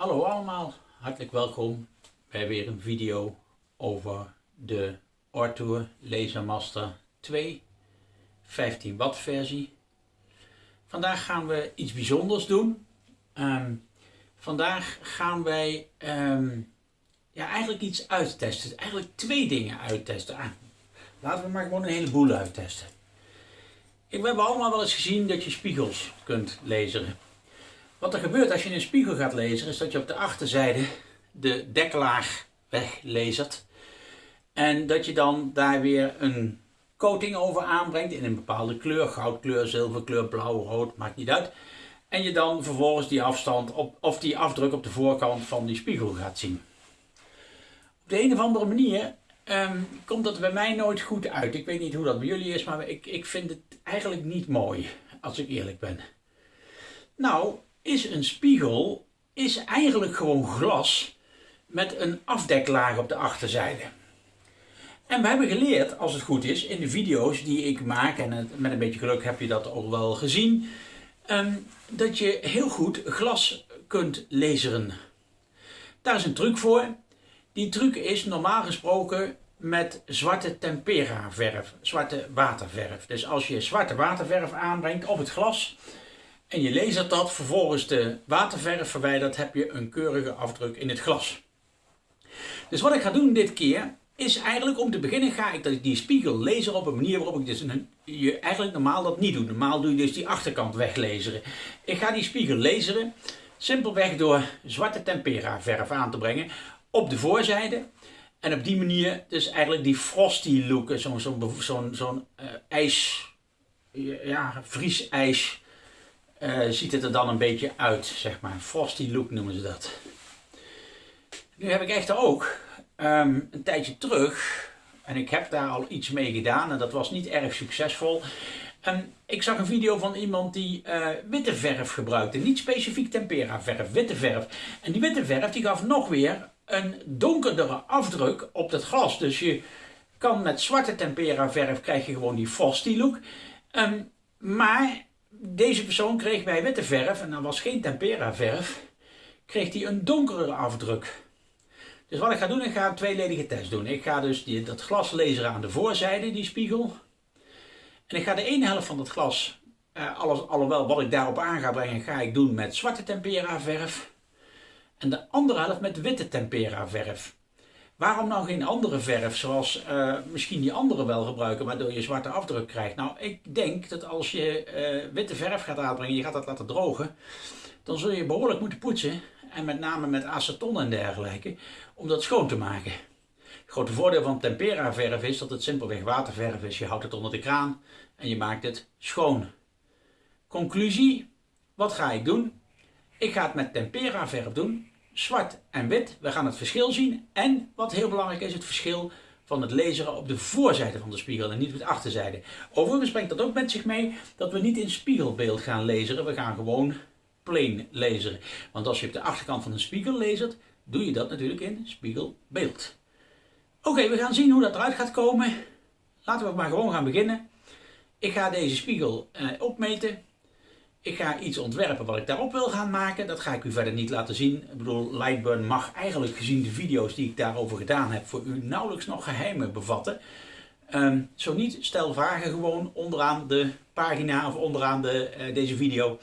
Hallo allemaal, hartelijk welkom bij weer een video over de Ortour Laser Master 2 15 watt versie. Vandaag gaan we iets bijzonders doen. Ehm, vandaag gaan wij ehm, ja, eigenlijk iets uittesten. Eigenlijk twee dingen uittesten. Ah, laten we maar gewoon een heleboel uittesten. Ik, we hebben allemaal wel eens gezien dat je spiegels kunt lezen. Wat er gebeurt als je een spiegel gaat lezen, is dat je op de achterzijde de deklaag weglezert. En dat je dan daar weer een coating over aanbrengt in een bepaalde kleur, goudkleur, zilverkleur, blauw, rood, maakt niet uit. En je dan vervolgens die afstand op, of die afdruk op de voorkant van die spiegel gaat zien. Op de een of andere manier um, komt dat bij mij nooit goed uit. Ik weet niet hoe dat bij jullie is, maar ik, ik vind het eigenlijk niet mooi, als ik eerlijk ben. Nou, is een spiegel is eigenlijk gewoon glas met een afdeklaag op de achterzijde. En we hebben geleerd, als het goed is, in de video's die ik maak, en met een beetje geluk heb je dat ook wel gezien, ehm, dat je heel goed glas kunt laseren. Daar is een truc voor. Die truc is normaal gesproken met zwarte tempera verf, zwarte waterverf. Dus als je zwarte waterverf aanbrengt op het glas en je lasert dat, vervolgens de waterverf verwijdert, heb je een keurige afdruk in het glas. Dus wat ik ga doen dit keer, is eigenlijk om te beginnen ga ik die spiegel laser op een manier waarop ik dus een, je eigenlijk normaal dat niet doe. Normaal doe je dus die achterkant weglaseren. Ik ga die spiegel laseren simpelweg door zwarte tempera verf aan te brengen op de voorzijde. En op die manier dus eigenlijk die frosty look, zo'n zo'n zo'n zo'n uh, ijs, ja, vriesijs, uh, ziet het er dan een beetje uit, zeg maar. Frosty look noemen ze dat. Nu heb ik echter ook um, een tijdje terug, en ik heb daar al iets mee gedaan en dat was niet erg succesvol. Um, ik zag een video van iemand die uh, witte verf gebruikte, niet specifiek tempera verf, witte verf. En die witte verf die gaf nog weer een donkerdere afdruk op het glas. Dus je kan met zwarte tempera verf krijg je gewoon die frosty look. Um, maar deze persoon kreeg bij witte verf, en dat was geen tempera verf, kreeg hij een donkere afdruk. Dus wat ik ga doen, ik ga een tweeledige test doen. Ik ga dus die, dat glas laseren aan de voorzijde, die spiegel. En ik ga de ene helft van het glas, eh, alles, alhoewel wat ik daarop aan ga brengen, ga ik doen met zwarte tempera verf. En de andere helft met witte tempera verf. Waarom nou geen andere verf, zoals uh, misschien die andere wel gebruiken, waardoor je zwarte afdruk krijgt? Nou, ik denk dat als je uh, witte verf gaat aanbrengen, je gaat dat laten drogen, dan zul je behoorlijk moeten poetsen. En met name met aceton en dergelijke, om dat schoon te maken. Het grote voordeel van tempera verf is dat het simpelweg waterverf is. Je houdt het onder de kraan en je maakt het schoon. Conclusie, wat ga ik doen? Ik ga het met tempera verf doen zwart en wit. We gaan het verschil zien. En wat heel belangrijk is, het verschil van het laseren op de voorzijde van de spiegel en niet op de achterzijde. Overigens brengt dat ook met zich mee dat we niet in spiegelbeeld gaan laseren. We gaan gewoon plain laseren. Want als je op de achterkant van een spiegel lasert, doe je dat natuurlijk in spiegelbeeld. Oké, we gaan zien hoe dat eruit gaat komen. Laten we maar gewoon gaan beginnen. Ik ga deze spiegel eh, opmeten. Ik ga iets ontwerpen wat ik daarop wil gaan maken. Dat ga ik u verder niet laten zien. Ik bedoel, Lightburn mag eigenlijk gezien de video's die ik daarover gedaan heb voor u nauwelijks nog geheimen bevatten. Um, zo niet, stel vragen gewoon onderaan de pagina of onderaan de, uh, deze video.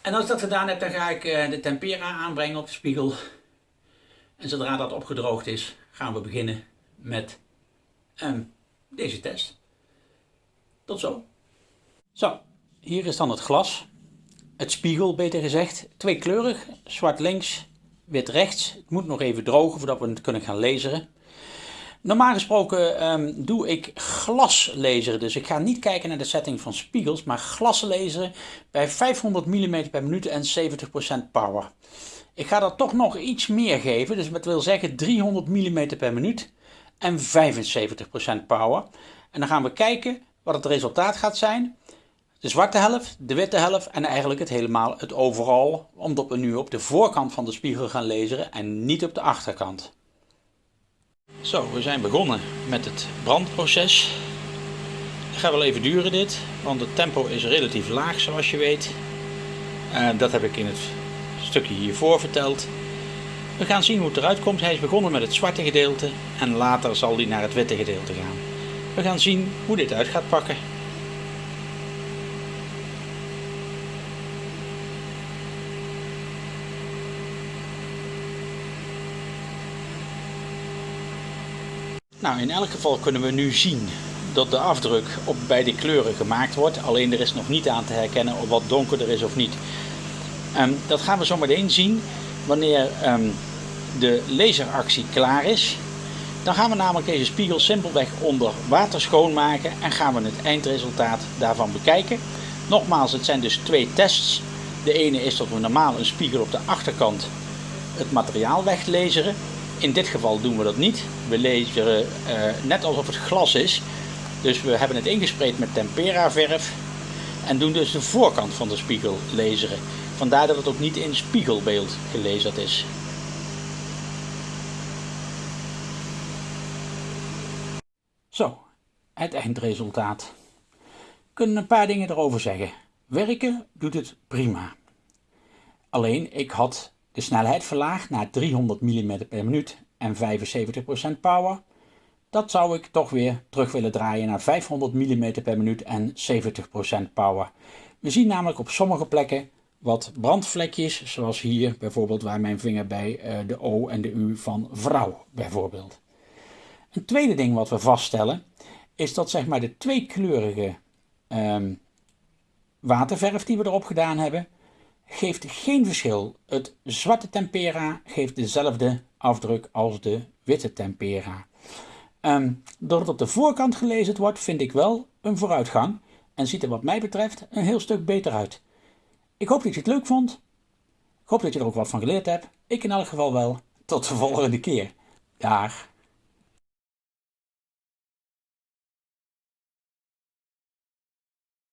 En als ik dat gedaan heb, dan ga ik uh, de tempera aanbrengen op de spiegel. En zodra dat opgedroogd is, gaan we beginnen met um, deze test. Tot zo. Zo, hier is dan het glas. Het spiegel beter gezegd. Tweekleurig. Zwart links, wit rechts. Het moet nog even drogen voordat we het kunnen gaan laseren. Normaal gesproken um, doe ik glaslaseren. Dus ik ga niet kijken naar de setting van spiegels, maar glaslaseren bij 500 mm per minuut en 70% power. Ik ga dat toch nog iets meer geven. Dus dat wil zeggen 300 mm per minuut en 75% power. En dan gaan we kijken wat het resultaat gaat zijn de zwarte helft, de witte helft en eigenlijk het helemaal het overal, omdat we nu op de voorkant van de spiegel gaan laseren en niet op de achterkant. Zo, we zijn begonnen met het brandproces. Het gaat wel even duren dit, want het tempo is relatief laag zoals je weet. En dat heb ik in het stukje hiervoor verteld. We gaan zien hoe het eruit komt. Hij is begonnen met het zwarte gedeelte en later zal hij naar het witte gedeelte gaan. We gaan zien hoe dit uit gaat pakken. Nou, in elk geval kunnen we nu zien dat de afdruk op beide kleuren gemaakt wordt. Alleen er is nog niet aan te herkennen of wat donkerder is of niet. Um, dat gaan we zo meteen zien wanneer um, de laseractie klaar is. Dan gaan we namelijk deze spiegel simpelweg onder water schoonmaken en gaan we het eindresultaat daarvan bekijken. Nogmaals, het zijn dus twee tests. De ene is dat we normaal een spiegel op de achterkant het materiaal weglezeren. In dit geval doen we dat niet. We laseren uh, net alsof het glas is. Dus we hebben het ingespreid met tempera verf en doen dus de voorkant van de spiegel laseren. Vandaar dat het ook niet in spiegelbeeld gelezerd is. Zo, het eindresultaat. Kunnen een paar dingen erover zeggen. Werken doet het prima. Alleen ik had de snelheid verlaagd naar 300 mm per minuut en 75% power. Dat zou ik toch weer terug willen draaien naar 500 mm per minuut en 70% power. We zien namelijk op sommige plekken wat brandvlekjes, zoals hier bijvoorbeeld waar mijn vinger bij eh, de O en de U van vrouw bijvoorbeeld. Een tweede ding wat we vaststellen is dat zeg maar de tweekleurige um, waterverf die we erop gedaan hebben, geeft geen verschil. Het zwarte tempera geeft dezelfde afdruk als de witte tempera. Um, doordat het op de voorkant gelezen wordt, vind ik wel een vooruitgang en ziet er wat mij betreft een heel stuk beter uit. Ik hoop dat je het leuk vond. Ik hoop dat je er ook wat van geleerd hebt. Ik in elk geval wel. Tot de volgende keer. Dag.